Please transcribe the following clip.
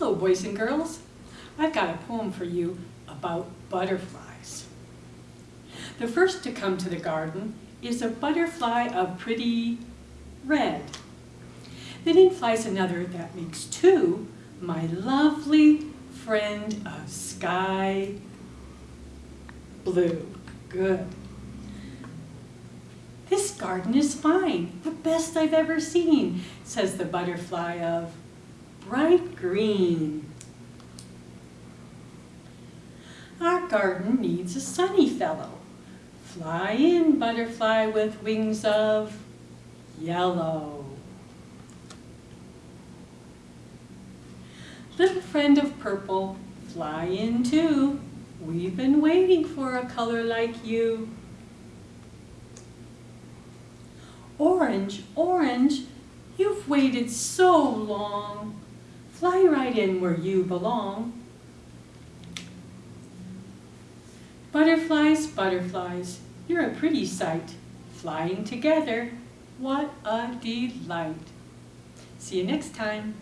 Hello, boys and girls. I've got a poem for you about butterflies. The first to come to the garden is a butterfly of pretty red. Then in flies another that makes two, my lovely friend of sky blue. Good. This garden is fine, the best I've ever seen, says the butterfly of bright green. Our garden needs a sunny fellow. Fly in, butterfly with wings of yellow. Little friend of purple, fly in too. We've been waiting for a color like you. Orange, orange, you've waited so long. Fly right in where you belong. Butterflies, butterflies, you're a pretty sight. Flying together, what a delight. See you next time.